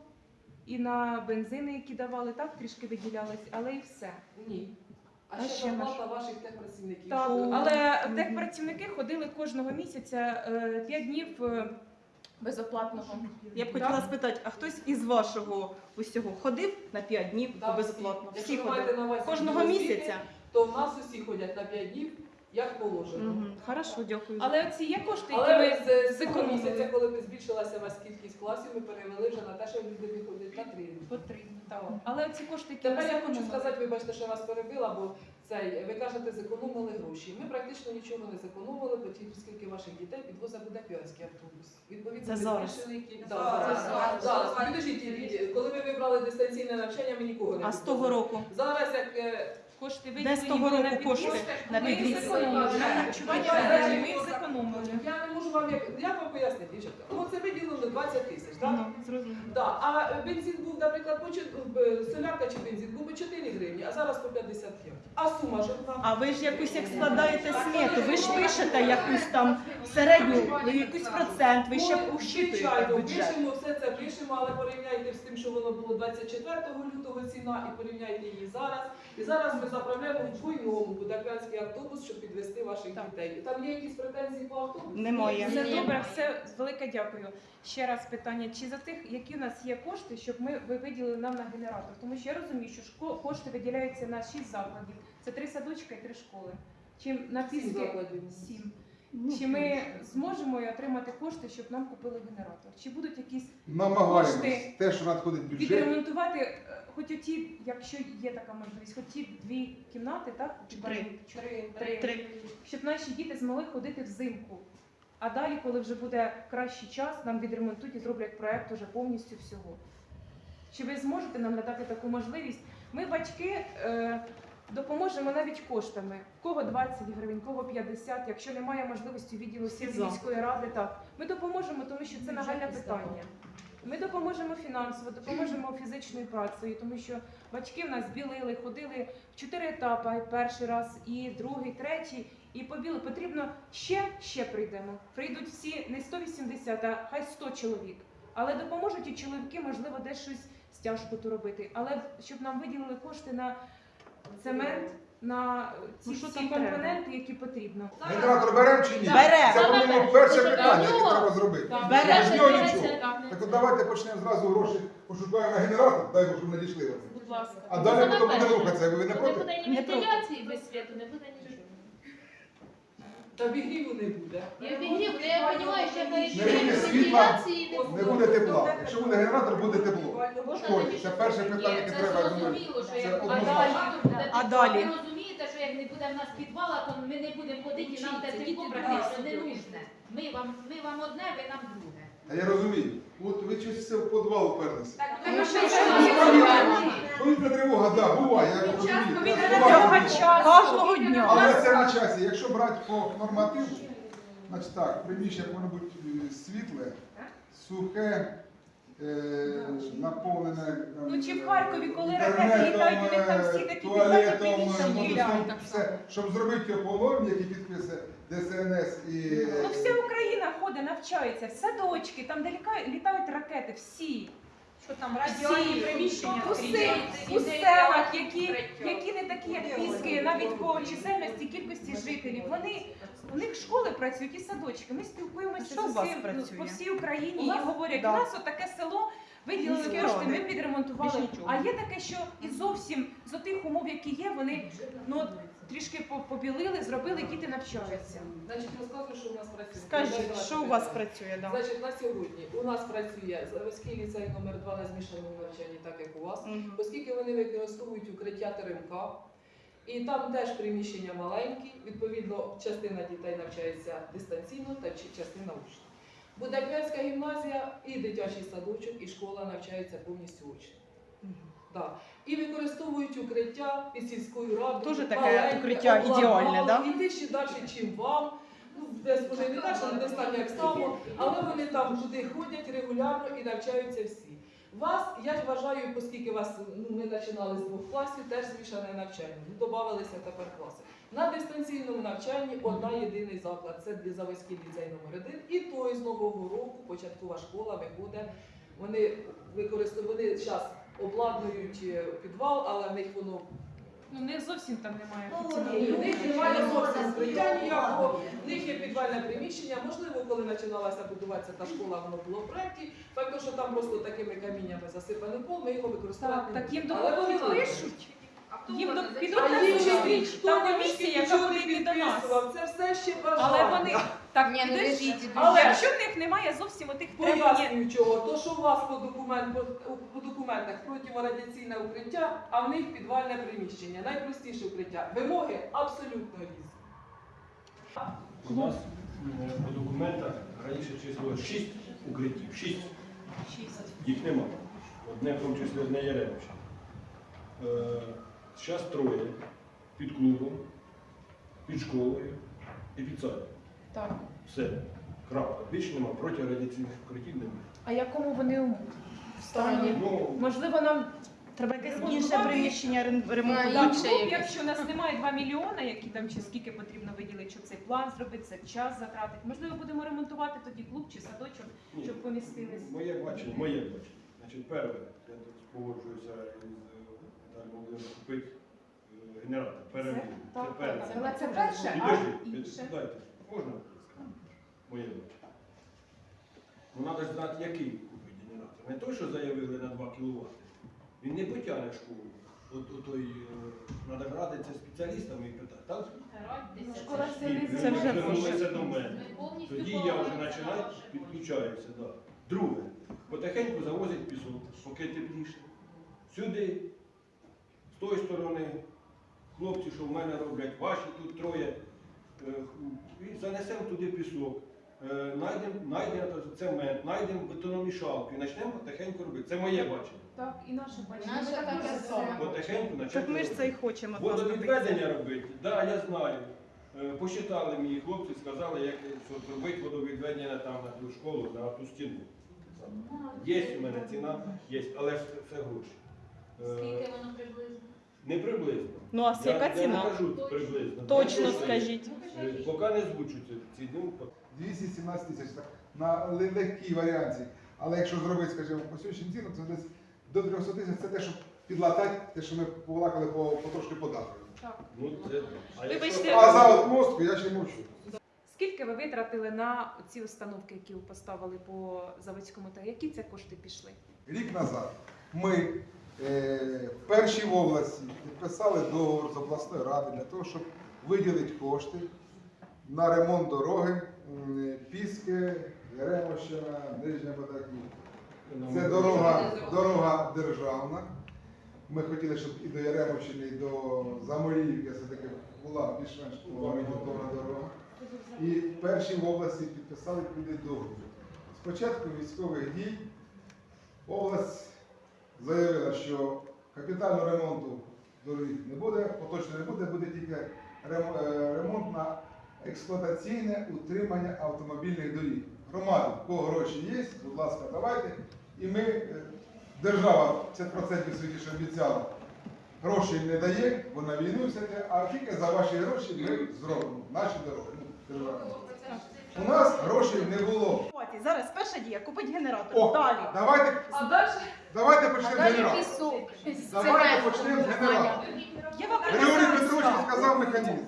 і на бензини, які давали, так трішки виділялись, але і все. Ні. А А ще зарплата ваших техпрацівників. Так, Що- але техпрацівники ходили кожного місяця 5 днів е, безоплатного. Я б Так. хотіла спитати, а хтось із вашого усього ходив на 5 днів Да, безоплатно? Якщо Всі ходили. Кожного місяця? То в нас усі ходять на 5 днів, як положено. Угу. Хорошо, дякую. Але ці є кошти, які Але ми з цього зекономили. місяця, коли ми збільшилася у вас кількість класів, ми перевели вже на те, що люди виходять на три. потрібні. Так. Але ці кошти, які ми Тепер я хочу зекономили. сказати, вибачте, що я вас перебила, бо цей, ви кажете, зекономили гроші. Ми практично нічого не зекономили, бо ті, скільки ваших дітей підвозить буде піонський автобус. Відповідно, Це ми зараз? збільшили кількість. Зараз, Да, зараз. зараз. Зараз. Підождіть, Лідія, коли ми вибрали дистанційне навчання, ми нікого не А з того підвозили. року? Зараз як е, Кошти Де з того року кошти на підвіз? ми їх зекономили. я не можу вам як як вам пояснити, дівчатка. Ну це виділено 20 тисяч, так? Ну, зрозуміло. Да. А бензин був, наприклад, по чот- солярка чи бензин був по 4 гривні, а зараз по 55. А сума ж одна. А ви ж якусь як складаєте смету, ви ж пишете якусь там середню, ну, якийсь процент, ви ще Ну, ущитуєте Звичайно, бюджет. пишемо, все це пишемо, але порівняйте з тим, що воно було 24 лютого ціна, і порівняйте її зараз. І зараз ми ми заправляємо в буйному будапештський автобус, щоб підвести ваших Так. дітей. Там є якісь претензії по автобусу? Немає. Все Ні. добре, все велике дякую. Ще раз питання: чи за тих, які у нас є кошти, щоб ми ви виділили нам на генератор? Тому що я розумію, що шко- кошти виділяються на 6 закладів. Це три садочка і три школи. Чи на Сім піски закладів. сім. Чи ми зможемо отримати кошти, щоб нам купили генератор? Чи будуть якісь Намагаємось. Кошти. Те, що надходить в бюджет, відремонтувати, е, хоч оті, якщо є така можливість, хоч ті дві кімнати, так? Три. Чотири. Три. Три. Щоб наші діти змогли ходити взимку. А далі, коли вже буде кращий час, нам відремонтують і зроблять проект уже повністю всього. Чи ви зможете нам надати таку можливість? Ми, батьки, е, допоможемо навіть коштами. Кого 20 гривень, кого 50, якщо немає можливості відділу міської ради, так. Ми допоможемо, тому що це нагальне питання. Ми допоможемо фінансово, допоможемо фізичною працею, тому що батьки в нас білили, ходили в чотири етапи, перший раз, і другий, третій, і побіли. Потрібно ще, ще прийдемо. Прийдуть всі не 180, а хай 100 чоловік. Але допоможуть і чоловіки, можливо, десь щось стяжку робити. Але щоб нам виділили кошти на цемент, на ці Ну, що всі там треба? компоненти, які потрібно. генератор беремо чи ні? Беремо. Це, по-моєму, перше питання, яке треба зробити. Так. Бере. Без нього нічого. Так. Так от давайте почнемо зразу гроші, пошукаємо на генератор, дай Боже, щоб надійшли вони. Будь ласка. А далі Саме потім буде рухатися, ви не Не проти? буде ні Не проти. вентиляції без світу, не буде. Та обігріву не буде. Я обігрів, та я розумію, що я Не буде є світла, вентиляції не Не буде тепла. Якщо буде генератор, буде тепло. В Можна школі. Це перше питання, яке це треба, я думаю, зрозуміло, що це як однозначно. а далі буде А далі? Ви розумієте, що як не буде в нас підвала, то ми не будемо ходити, і нам те тепло практично не нужне. Ми вам, ми вам одне, ви нам друге. Та я розумію. От ви щось все в підвал вперлися. Так, що Повітря тривога, так, буває, я розумію. Буває. Кожного дня. Але це на часі. Якщо брати по нормативу, значить так, приміщення повинно бути е, світле, сухе, е, наповнене. там, Ну, чи в Харкові, коли ракети літають, у них там всі е, такі туалетом, підвальні приміщення водоснаб- гуляють. все, щоб зробити його які підписи ДСНС і е, Ну, вся Україна ходить, навчається, в садочки, там де ліка- літають ракети, всі. Що там Всі приміщення? у, сел- у селах, які, які не такі, як Піски, навіть по чисельності, кількості жителів. Вони у них школи працюють і садочки. Ми спілкуємося Що з у вас усім, ну, працює? по всій Україні і говорять, да. у нас отаке село. Виділили Міські кошти, ради. ми підремонтували. Нічого. А є таке, що і зовсім з отих умов, які є, вони ну от трішки побілили, зробили, діти навчаються. Значить, розказую, що у нас працює. Скажіть, що у вас працює? Да. Значить, на сьогодні у нас працює Заводський ліцей номер 2 на змішаному навчанні, так як у вас, Мгм. оскільки вони використовують укриття ТРМК, і там теж приміщення маленькі, відповідно, частина дітей навчається дистанційно та частина очно. Будапештська гімназія і дитячий садочок, і школа навчаються повністю очно. Да. І використовують укриття під сільською радою. Тоже таке маленьке, укриття обладнали, ідеальне, да? Іти ще далі, чим вам. Ну, десь може і не так, що недостатньо як само, але вони там туди ходять регулярно і навчаються всі. Вас, я вважаю, оскільки вас ну, ми починали з двох класів, теж змішане навчання. Ну, Добавилися тепер класи. На дистанційному навчанні одна єдиний заклад це для Заводський ліцей номер 1 І той з нового року початкова школа виходить. Вони використовують, вони зараз обладнують е, підвал, але в них воно Ну не зовсім там немає Ну, офіційного. в них немає зовсім укриття ніякого, в них є підвальне приміщення. Можливо, коли починалася будуватися та школа, воно було в проєкті. Факт, що там просто такими каміннями засипаний пол, ми його використовувати Так, так їм не будемо. Але вони пишуть. Їм до- підуть на зустріч. Там комісія, яка буде йти до нас. Це все ще Але вони так Ні, ви підождіть. Але- Якщо в них немає зовсім отих требувань, Пояснюю чого. То, що у вас по, документ, по, по документах противорадіаційне укриття, а в них підвальне приміщення. Найпростіше укриття. Вимоги абсолютно різні. У нас е, по документах раніше число 6 укриттів. 6. Їх нема. Одне в тому числі одне Яремче. Зараз троє під клубом, під школою і під садом. так. Все. Крапка. Більше нема. Протирадіаційних укриттів немає. А якому вони у стані? Ну, Можливо, нам Треба якесь Ремонтувати. інше приміщення А, ремонтувати. Інше клуб, якесь. якщо у нас немає 2 мільйони, які там чи скільки потрібно виділити, щоб цей план зробити, це час затратити. Можливо, будемо ремонтувати тоді клуб чи садочок, ні. щоб помістились. Моє бачення, моє бачення. Значить, перше, я тут погоджуюся із е, купити е, генератор, перевів. Це перше. Але це перше, а інше. дайте, можна моє бачення? Ну, треба ж знати, який купить генератор. Не той, що заявили на 2 кВт. Він не потягне школу. От, от той, треба радитися спеціалістами і питати. Так? Школа селі Це вже звернулися до мене. Тоді я вже починаю, підключаюся. Да. Друге, потихеньку завозять пісок, поки тепліше. Сюди, з тої сторони, хлопці, що в мене роблять, ваші тут троє, е, занесемо туди пісок. Е, Найдемо найдемо цемент, знайдемо бетономішалку і почнемо потихеньку робити. Це моє бачення. Так, і наше бачення. Наше таке саме. Потихеньку Так ми ж це і хочемо. Водовідведення робити, так, да, я знаю. Е, Посчитали мені хлопці, сказали, як що робити водовідведення там на ту школу, на ту стіну. Є у мене ціна, є, але ж це все гроші. Е, Скільки воно приблизно? Не приблизно. Ну а Я, яка я не ціна? кажу приблизно. Точно Тому скажіть. е, Поки не звучу ці, ці ну, 217 тисяч так, на ле- легкій варіанті. Але якщо зробити, скажімо, по сьогоднішній ціну, це десь до 300 тисяч це те, щоб підлатати те, що ми повалакали по, по трошки податку. ну, це, а якщо- Вибачте. А за от мостку я ще мовчу. Скільки ви витратили на ці установки, які ви поставили по заводському та які це кошти пішли? Рік назад ми е, перші в області підписали договор з обласною радою для того, щоб виділити кошти на ремонт дороги Піски, Яремощина, Нижня Бадаків. Це дорога, дорога державна. Ми хотіли, щоб і до Яремовщини, і до Заморіївки все-таки була більш-менш орієнтована дорога. І перші в області підписали туди договір. Спочатку військових дій область заявила, що капітального ремонту доріг не буде, поточно не буде, буде тільки е, ремонт на експлуатаційне утримання автомобільних доріг. Громади, в кого гроші є, будь ласка, давайте. І ми, е, держава 50% світі, що обіцяла, грошей не дає, бо на війну все йде, а тільки за ваші гроші ми зробимо наші дороги. ну, держава. У нас грошей не було. Ситуації. Зараз перша дія купить генератор. О, Далі. давайте, А далі давайте А почнемо з далі генератора. пісок. Давайте почнемо з генератора. Я вам Григорій розказую Петрович ставку. сказав механізм.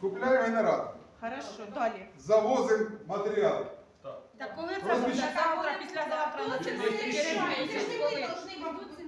Купляємо генератор, Хорошо, далі. завозимо матеріали. Так коли це Розміщ- буде? Завтра, післязавтра Це починати. ж ви должны,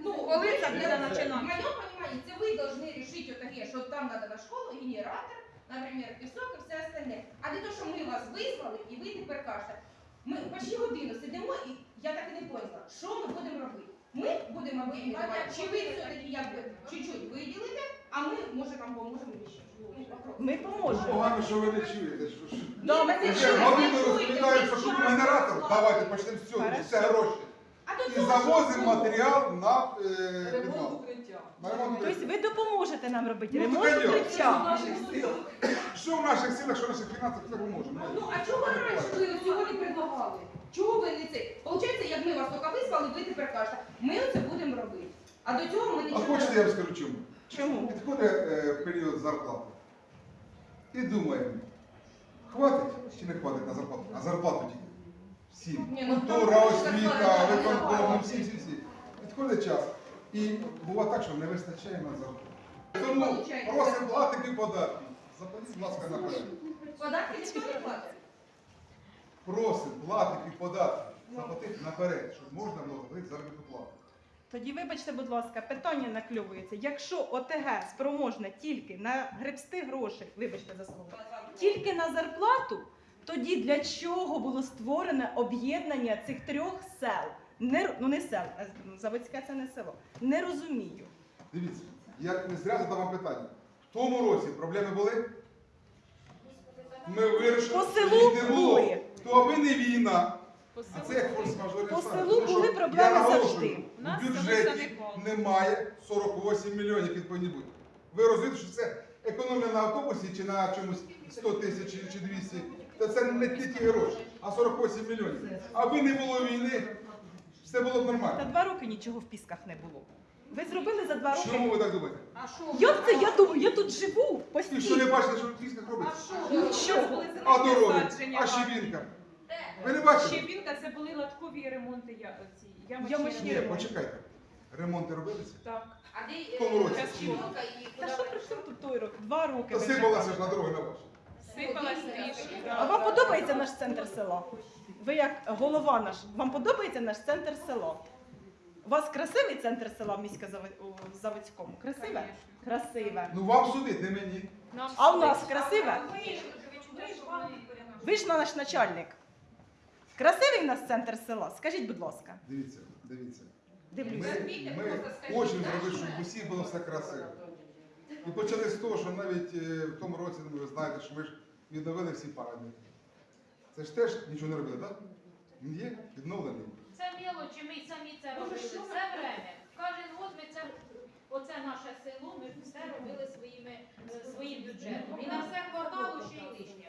ну, Коли це буде В починати? моем понимании, это вы должны решить вот такие, что там надо на школу генератор, например, пісок і все остальне. А не то, що ми вас визвали, і ви тепер кажете, ми почти годину сидимо, і я так і не поняла, що ми будемо робити. Ми будемо виїжджати, чи ви все-таки якби чуть-чуть виділите, а ми, може, вам поможемо ще. Ну. Ми поможемо. Погано, що ви не чуєте. що- Да, ми не Вже годину чуєте, розповідають, що ви купимо генератор. Давайте почнемо з цього. Це гроші. А І завозимо матеріал на е, ремонт підвал. укриття. На ремонт Тобто ви допоможете нам робити Ну, ремонт укриття. Що в наших силах, що в наших фінансах, це ми можемо. Ну, а чого ви раніше ви цього не предлагали? Чого ви не це? Получається, як ми вас тільки визвали, ви тепер кажете, ми це будемо робити. А до цього ми А нічого хочете, я вам скажу чому? Чому? Підходить е, період зарплати. І думаємо, хватить чи не хватить на зарплату? На зарплату тільки. Всім. Ні, ну, Культура, там освіта, зарплата, виконком, зарплата. всі, всі, всі. Підходить час. І буває так, що не вистачає на зарплату. Тому просимо платити податки. Заплатіть, будь ласка, наперед. Податки ніхто не платить. Просимо платити податки. Заплатити наперед, щоб можна було заплатити заробітну плату. Тоді, вибачте, будь ласка, питання накльовується. Якщо ОТГ спроможне тільки на гребсти грошей, вибачте за слово, тільки на зарплату, тоді для чого було створене об'єднання цих трьох сел? Не, ну не сел, а Заводське це не село. Не розумію. Дивіться, я не зря задав вам питання. В тому році проблеми були? Ми вирішили, По селу їх не було. були. То аби не війна. По А це як форс-мажорні По селу Тому що, були я проблеми наголошую, завжди. У нас село бюджеті немає 48 мільйонів, які повинні бути. Ви розумієте, що це економія на автобусі чи на чомусь 100 тисяч чи- чи 200? Та це не ті ті гроші, а 48 мільйонів. Аби не було війни, все було б нормально. Та два роки нічого в пісках не було. Ви зробили за два роки. Чому ви так думаєте? А що? Як це? Я думаю, я тут живу І що не постійно. бачите, що в пісках робиться? Нічого. А дороги, Насадження а щебінка. Ви не бачите? Щебінка це були латкові ремонти я, ці, ямочні Ні, ремонти. почекайте. Ремонти робилися? Так. А де В тому році. е, і Та куди що при чому тут той рок? Два роки. Та вже сипалася ж на дороги на ваші. Сипалась трішки. А вам подобається наш центр села? Ви як голова наш, вам подобається наш центр села? У вас красивий центр села в міська Заводському? Красиве? Красиве. Ну вам судить, не мені. Нам А у нас красиве? Ви ж наш начальник. Красивий у нас центр села? Скажіть, будь ласка. Дивіться, дивіться. Дивлюся. ми хочемо зробити, щоб в усіх було все красиво. І почали з того, що навіть е, в тому році, ну, ви знаєте, що ми ж відновили всі пам'ятники. Це ж теж нічого не робили, так? Він є відновлений. Це мелочі, ми й самі це робили. Це время. Кожен год ми це, оце наше село, ми все робили своїми, е, своїм бюджетом. І на все хватало ще й лишнє.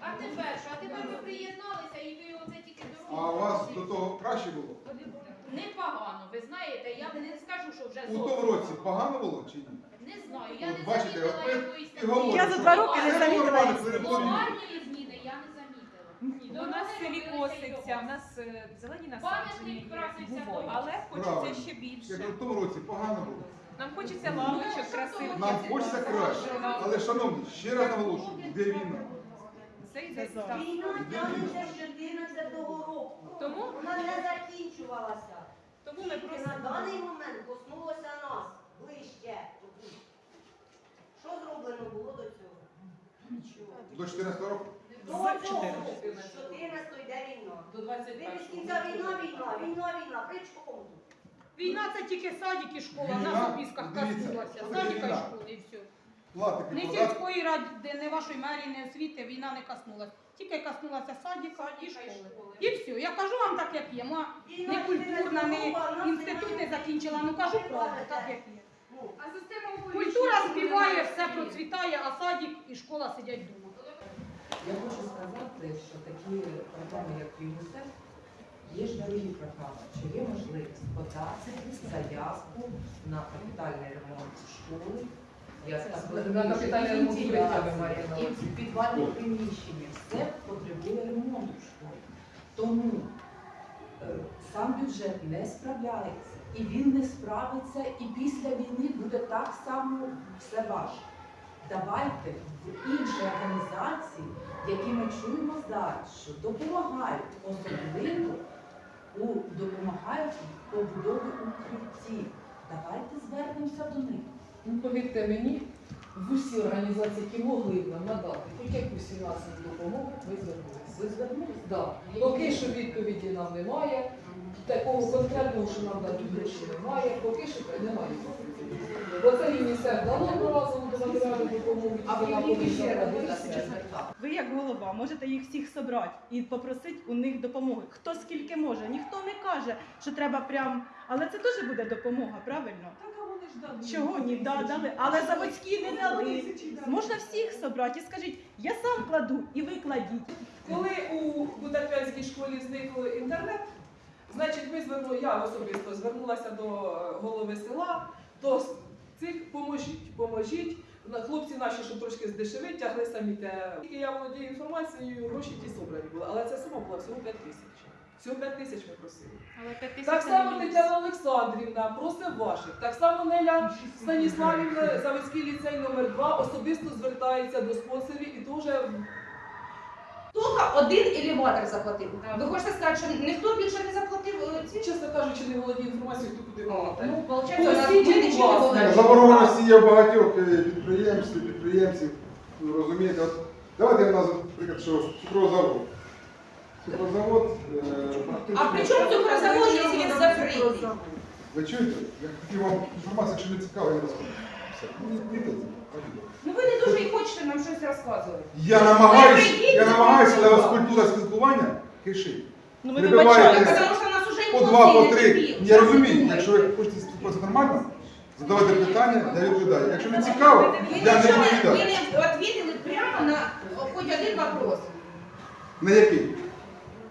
А тепер що? А тепер ви приєдналися і ви оце тільки А у вас до того краще було? Непогано, ви знаєте, я не скажу, що вже У тому зовсім році погано було чи ні? Не знаю, я От не бачите, замітила от ми якоїсь і говоримо, Я за два роки не це замітила глобальної зміни я не замітила. До нас селі коситься, в нас е, зелені насадження Пам'ятник є, красився але хочеться Правильно. ще більше. кажу, в тому році погано було. Нам хочеться лавочок красивих. Нам хочеться краще. Але, шановні, ще раз наголошую, де війна? Це йде так. Війна тягнеться з 14-го року. Тому, Вона не закінчувалася. тому ми Тільки на просимо. даний момент коснулося нас ближче. Що зроблено було до цього? Нічого. До 14 року? До З цього 14. року, з 14 йде війна. До Ви 21 без кінця війна, війна, війна, війна. При чому? Війна це тільки садик і школа, Війна, на Сопісках дивіться, Садика і війна? школи і все. Платики, Не податки. сільської ради, не вашої мерії, не освіти, війна не коснулася. Тільки коснулася садика і школи. І все. Я кажу вам так, як є. Ма не культурна, не інститут не закінчила, ну кажу правду, так як є. А система Культура співає, все процвітає, а садик і школа сидять вдома. Я хочу сказати, що такі програми, як ЮНІСЕФ, є ж дорогі програми, що є можливість подати заявку на капітальний ремонт школи. Я На капітальний ремонт і увазі. підвальні приміщення, все потребує ремонту в школі. Тому е, сам бюджет не справляється, і він не справиться, і після війни буде так само все важко. Давайте в інші організації, які ми чуємо зараз, що допомагають, особливо у допомагають побудові укриттів. Давайте звернемося до них. Ну, повірте мені, в усі організації, які могли б нам надати хоч якусь фінансову допомогу, ми звернулися. Ви звернулися? Да. Поки що відповіді нам немає, такого конкретного, що нам дадуть гроші, немає, поки що немає. Допомогу, А вона ви ще раз Ви як голова можете їх всіх собрати і попросити у них допомоги. Хто скільки може. Ніхто не каже, що треба прям. Але це теж буде допомога, правильно? Чого ні? Да, дали. Але заводські не дали. Можна всіх собрати і скажіть, я сам кладу і ви кладіть. Коли у Будапештській школі зник інтернет, значить ми звернули, я особисто звернулася до е, голови села, до цих поможіть, поможіть. На- Хлопці наші, щоб трошки здешевить, тягли самі те. Тільки я володію інформацією, гроші ті собрані були, але ця сума була всього 5 тисяч. Всього 5 тисяч ми просили. Але п'ять тисяч Так само Тетяна Олександрівна просить ваших. Так само Неля Станіславівна, Заводський ліцей номер 2 особисто звертається до спонсорів і теж Тільки один елеватор заплатив. Ви хочете сказати, що ніхто більше не заплатив е, ці? чесно кажучи, не володію інформацією, хто куди мав. Ну, виходить, у нас ми нічого не володіємо. Заборгованості є в багатьох е, підприємств, підприємців. Ви розумієте, от давайте я назву, наприклад, що цукрозавод. Цукрозавод е, практично. А при чому цукрозавод, якщо він закритий? Ви чуєте? Я хотів вам інформацію, якщо не цікаво, я розкажу. Все. Ну. Ну ви не дуже і хочете нам щось розказувати. Я намагаюсь, прийдіть, я намагаюся, але у вас культура спілкування кишить. Ну ми Прибиваєте вибачаємо. Тому що нас уже по два, по три. Я розумію, якщо ви хочете спілкуватися нормально, задавайте питання, я відповідаю. Якщо не цікаво, Ви я не не, ви відповідаю. не відповіли прямо на хоч один вопрос. На який?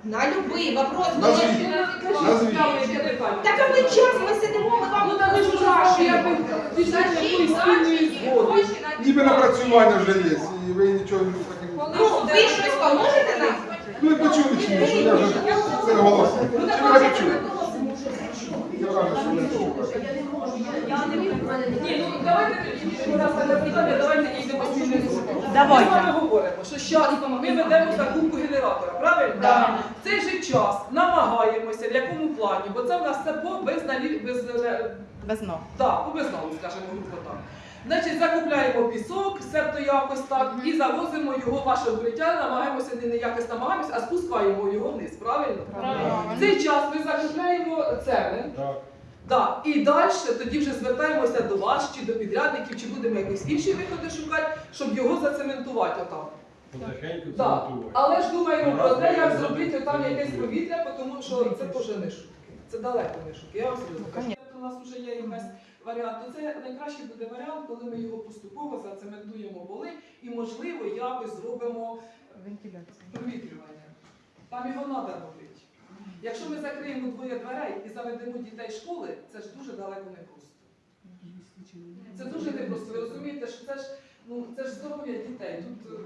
На будь-який вопрос. Назвіть. Назвіть. Так а ми час, ми сидимо, ми вам Ну так ви ж уже знаєте, як ви дійшли якоїсь спільної згоди. Ніби напрацювання вже є, і ви нічого не так Ну, ви щось поможете нам? Ну і почули чи ні, що я вже це голос. Ну Чи так ви може не враження, що ви шукаєте. Я не можу, я, я не Ні, ну давайте тоді раз на питання, давайте йдемо спільним кроком. Давайте. Ми з вами говоримо, що зараз ми ведемо закупку генератора, правильно? Да. В цей же час намагаємося, в якому плані, бо це в нас це без безналі, без, е, Без ног. так, без, безналу, скажімо, грубо так. Значить, закупляємо пісок, себто якось так, і завозимо його в ваше укриття, намагаємося не, якось намагаємося, а спускаємо його вниз, правильно? В цей час ми закупляємо цемент, Так. Да. І далі тоді вже звертаємося до вас чи до підрядників, чи будемо якісь інші виходи шукати, щоб його зацементувати отам. Потихеньку Да. цементувати. Але ж думаємо про те, як зробити там якесь повітря, тому що це теж не шутки. Це далеко не шутки. Я вам серйозно кажу. У нас вже є якась варіант. То це найкращий буде варіант, коли ми його поступово зацементуємо воли і, можливо, якось зробимо провітрювання. Там його треба робити. Якщо ми закриємо двоє дверей і заведемо дітей школи, це ж дуже далеко не просто. Це дуже непросто. Ви розумієте, що це ж ну це ж здоров'я дітей. Тут е,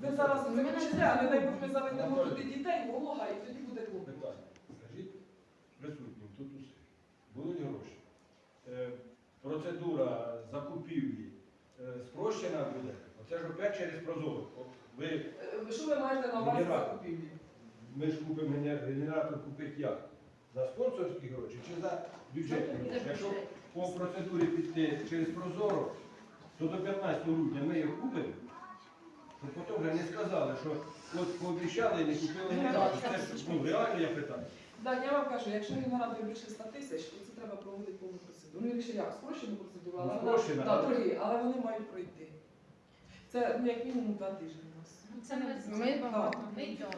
ви зараз це кричите, а не дай Бог ми заведемо туди дітей, волога, і тоді буде клуб. Питання. Скажіть присутнім, тут усе. Будуть гроші. Процедура закупівлі е, спрощена буде. Оце ж опять через прозоро. Ви, Е, Що ви маєте на увазі закупівлі? ми ж купимо генер- генератор купити як? За спонсорські гроші чи за бюджетні гроші? Якщо по процедурі піти через прозоро, то до 15 грудня ми його купимо. То потім вже не сказали, що от пообіцяли і не купили генератор. Це ж ну, реально я питаю. Так, я вам кажу, якщо генератор більше 100 тисяч, то це треба проводити повну процедуру. Ну, якщо як, спрощену процедуру, але Ну, вона спрощена, так, але- але вони мають пройти. Це ну, як мінімум два тижні у нас. Це не Ми багато.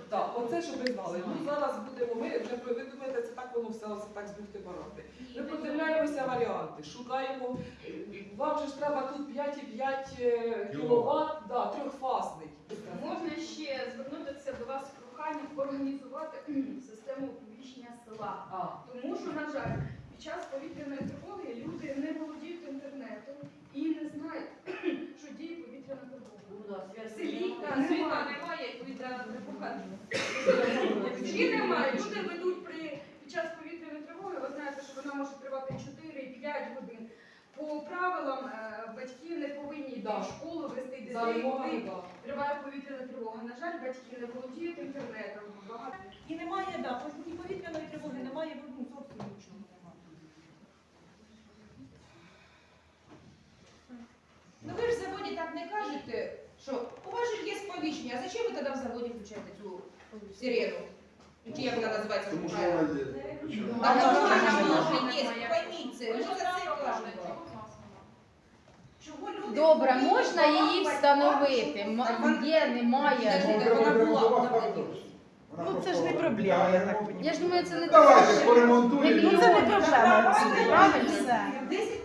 Так, оце, щоб ви знали. Ну зараз будемо, ми вже ви думаєте, це так воно все, це так збухти барати. Ми продивляємося варіанти, шукаємо. е, Вам же ж треба тут 5,5 кВт, да, трьохфазний. Можна ще звернутися до вас з проханням організувати систему оповіщення села. А, Тому що, на жаль, під час повітряної тривоги люди не володіють інтернетом і не знають, що діє повітряна тривога. В селі та, світла немає, як повітряна тривога. Чи немає? Люди ведуть при під час повітряної тривоги, ви знаєте, що вона може тривати 4-5 годин. По правилам е, батьки не повинні йти Да. в школу, вести дітей. коли так. Триває повітряна тривога. На жаль, батьки не володіють інтернетом. Багато І немає, да, ні повітряної тривоги, немає ну, зовсім нічого. Ну ви ж заводі так не кажете, що у вас же є сповіщення, а зачем ви тоді в заводі включаєте цю сирену? Чи як вона називається? Тому що вона є. Причому? А тому вона вона є. є, пойміть це. Ми за це кажемо. Чого люди Добре, можна її встановити. М- Є, немає. Ну, вона була, вона була. Ну це ж не проблема, я так розумію. Я ж думаю, це не Давайте так. поремонтуємо. Ну це не проблема. Правильно? Все. 10 причин. Давай.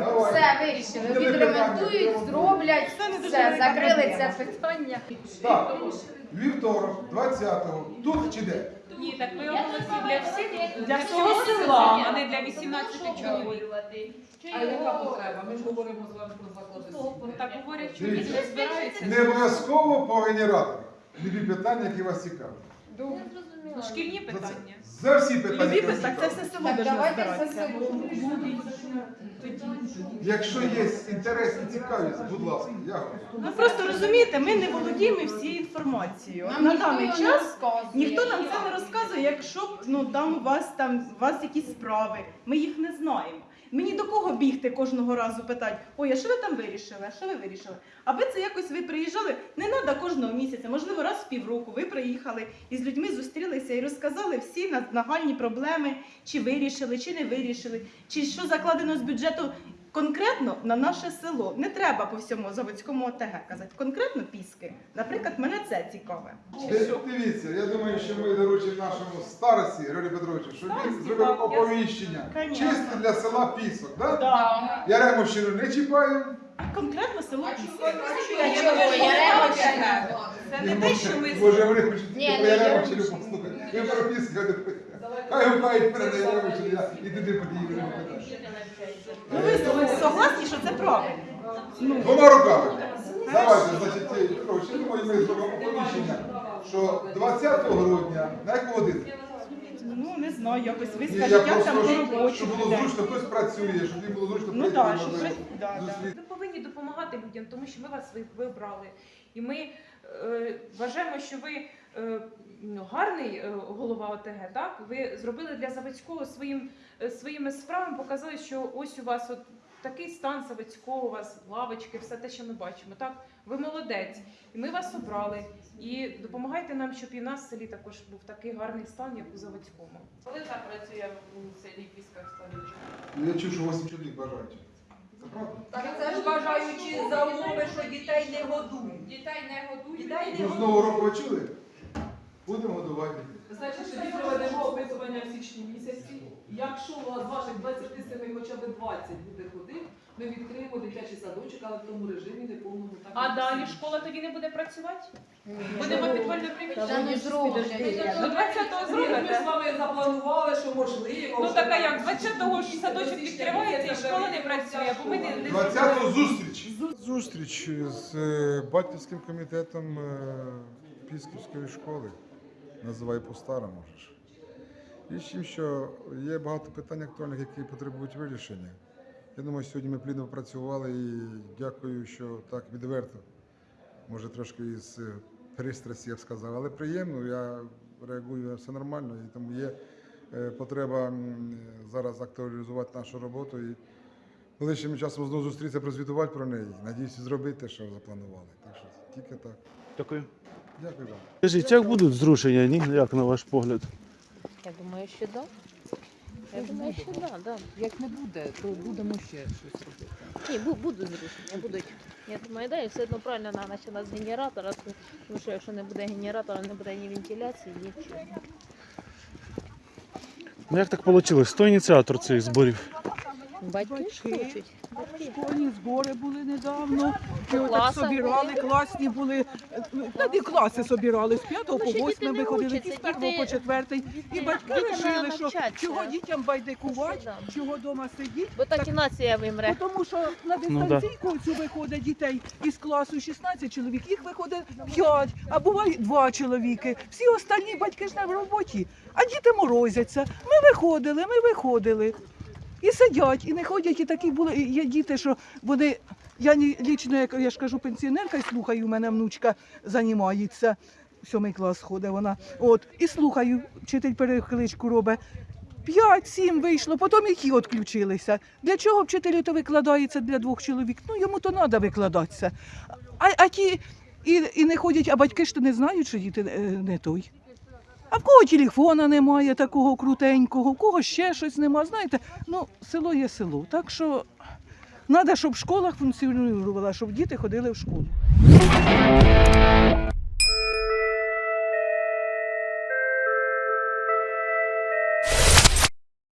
Все вирішили. Відремонтують, зроблять. Все, закрили це питання. Так, вівторок, 20-го. Тут чи де? Ні, так ми оголосили для всіх, Для всього села. а не для 18 чоловік. А яка потреба? Ми ж говоримо з вами про заклади. Так говорять, що діти збираються. Не обов'язково по генераторах. Любі питання, які вас цікавлять. Ну, Шкільні питання. За всі питання. Любі питання, так це все село Так, должно давайте все збиратися. село. Якщо є інтерес і цікавість, будь ласка, я готовий. Ну просто розумієте, ми не володіємо всією інформацією. Нам На даний не час розказує. ніхто нам це не розказує, якщо б ну там у вас там у вас якісь справи, ми їх не знаємо. Мені до кого бігти кожного разу питати, ой, а що ви там вирішили? А що ви вирішили? Аби це якось ви приїжджали, не треба кожного місяця, можливо, раз в півроку ви приїхали і з людьми зустрілися і розказали всі на- нагальні проблеми, чи вирішили, чи не вирішили, чи що закладено з бюджету конкретно на наше село. Не треба по всьому заводському ОТГ казати. Конкретно піски. Наприклад, мене це цікаве. Дивіться, я думаю, що ми доручимо нашому старості Григорію Петровичу, щоб він зробив оповіщення. Чисто для села Пісок, так? Да. Яремовщину не чіпаємо. Конкретно село піски. Яремовщина? Це не те, що ми Може, ні, про Яремовщину послухати. Ви про Пісок, хай гукають на Яремовщину, я і туди подію. Ну ви согласні, що це правильно? Ну, Двома руками. Давайте, значить, ці, коротше, думаю, ми зробимо оповіщення, що 20 грудня, на яку годину? Ну, не знаю, якось ви Ні, я як там просто, по щоб- робочі щоб було зручно, хтось працює, щоб їм було зручно Ну прийти, так, щоб можливо, ви- да, да. Ви повинні допомагати людям, тому що ми вас ви- вибрали. І ми е, вважаємо, що ви е, гарний е, голова ОТГ, так? Ви зробили для Заводського своїм, е, своїми справами, показали, що ось у вас от такий стан Заводського, у вас лавочки, все те, що ми бачимо. Так? Ви молодець. І ми вас обрали. І допомагайте нам, щоб і в нас в селі також був такий гарний стан, як у Заводському. Коли так працює у селі Пісках Ставичка? Ну, Я чув, що 8 чоловік бажають. Це? Так це ж бажаючи за умови, що дітей не годують. Дітей не годують. Дітей не Ну, з нового року чули? Будемо годувати. Значить, тоді проведемо опитування в січні місяці. Якщо у вас ваших 27 хоча б 20 буде ходити, ми відкриємо дитячий садочок, але в тому режимі неповному так. А далі школа тоді не буде працювати? Будемо підвальне приміщення? зроблять. До 20-го Ні, Ми зробите? з вами запланували, що можливо. Ну така як 20-го ж садочок відкривається і школа не працює, бо ми не, не 20-го зустріч. Зустріч з е, батьківським комітетом е, Пісківської школи. Називай по-старому. ж. І з чим, що є багато питань актуальних, які потребують вирішення. Я думаю, сьогодні ми плідно працювали і дякую, що так відверто, може трошки із е, пристрасті, я б сказав, але приємно, я реагую все нормально, і тому є е, потреба зараз актуалізувати нашу роботу. І Ближчим часом знову зустрітися, прозвітувати про неї. Надіюся, зробити те, що запланували. Так що тільки так. Дякую. Дякую вам. Скажіть, як будуть зрушення, ні? Як на ваш погляд? Я думаю, що да. Я думаю, що да, да. Як не буде, то будемо ще щось робити. Ні, бу- будуть зрушення, будуть. Я думаю, да, і все одно правильно треба починати з генератора, тому що якщо не буде генератора, не буде ні вентиляції, нічого. Ну як так вийшло? Хто ініціатор цих зборів? Батьки ж хочуть. Школьні збори були недавно. По Ми так собирали, були. класні були. Та і класи собирали з 5 Ну, по ще 8 діти не виходили, і з 1 діти- по 4. І батьки дітям вирішили, що навчатися. чого дітям байдикувати, Да. чого вдома сидіти. Бо так і нація вимре. Ну, Тому що на Ну, дистанційку цю виходить дітей із класу 16 чоловік, їх виходить 5, а буває 2 чоловіки. Всі остальні батьки ж не в роботі, а діти морозяться. Ми виходили, ми виходили. І сидять, і не ходять, і такі були. і Є діти, що вони. Я ні- лічно, як я ж кажу, пенсіонерка, і слухаю, у мене внучка займається. Сьомий клас ходить вона. От, і слухаю, вчитель перекличку робить. П'ять-сім вийшло, потім і ті відключилися. Для чого вчителю то викладається для двох чоловік? Ну йому то треба викладатися. А, а ті і, і не ходять, а батьки ж то не знають, що діти е, не той. А в кого телефона немає такого крутенького, в кого ще щось немає. Знаєте, ну село є село. Так що треба, щоб школа функціонувала, щоб діти ходили в школу.